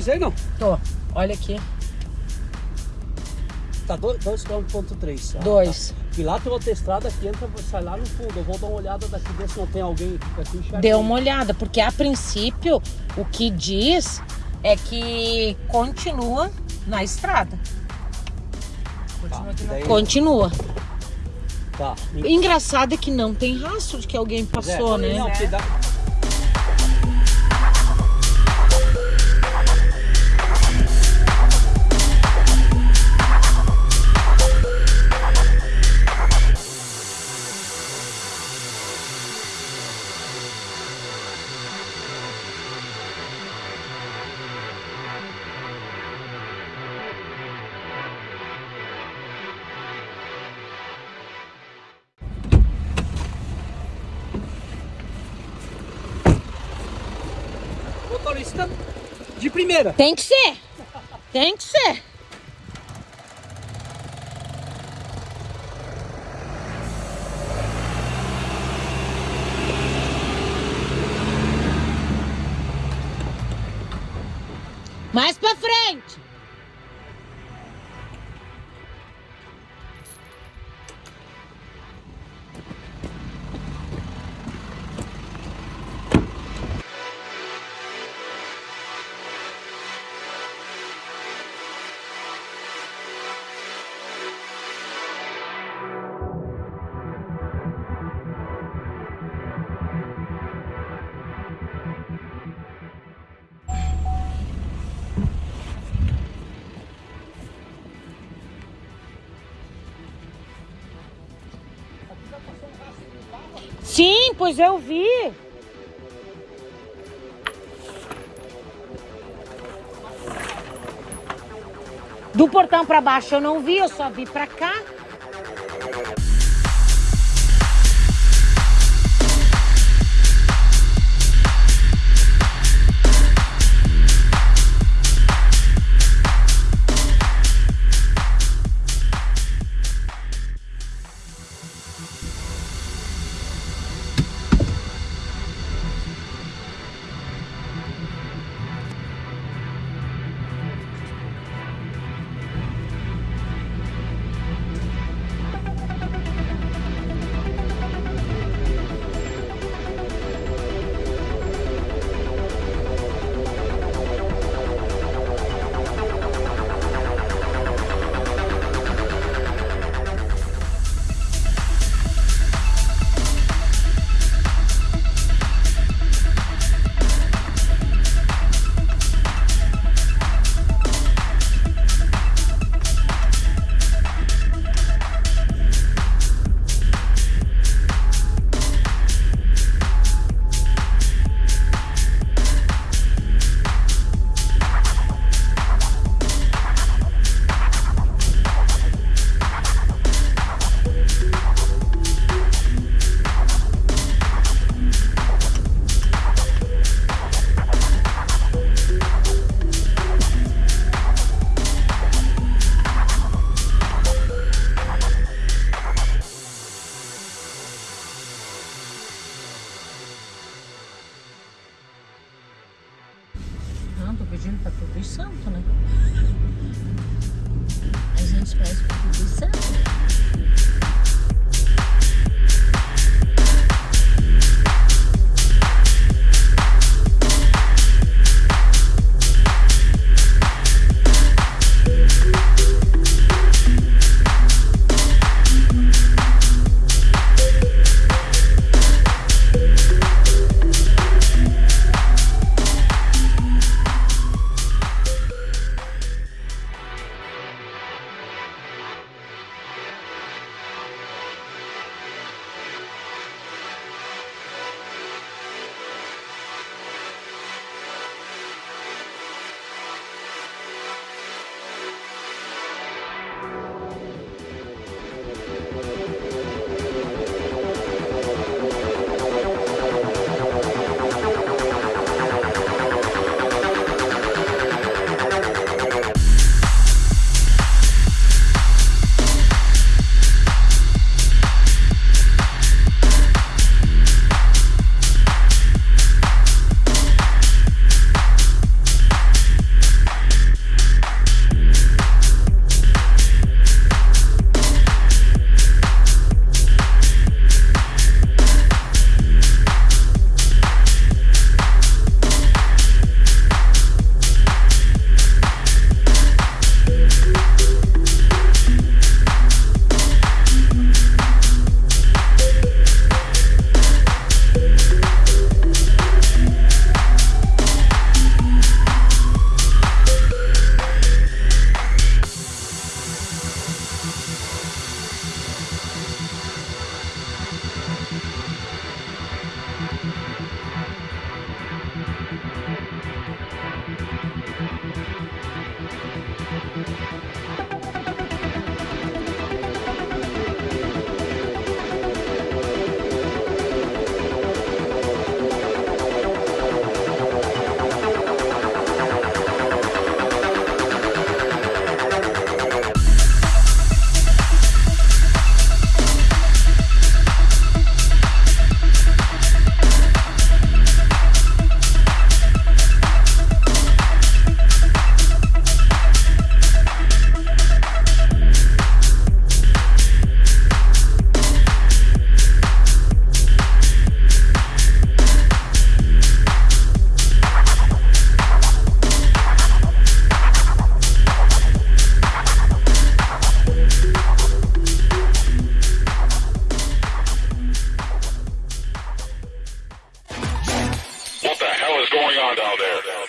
coisa aí, não? Tô. Olha aqui. Tá 2,3 km. 2. E lá tem outra estrada que entra, sai lá no fundo. Eu vou dar uma olhada daqui, ver se não tem alguém aqui enxergando. Deu uma olhada, porque a princípio o que diz é que continua na estrada. Tá, daí- Continua. Tá. Engraçado é que não tem rastro de que alguém passou, Zé, né? Não, Motorista de primeira. Tem que ser. Tem que ser. Mais pra frente. Sim, pois eu vi. Do portão pra baixo eu não vi, eu só vi pra cá. Tô pedindo pra todos os santos, né? A gente pede pra todos os santos.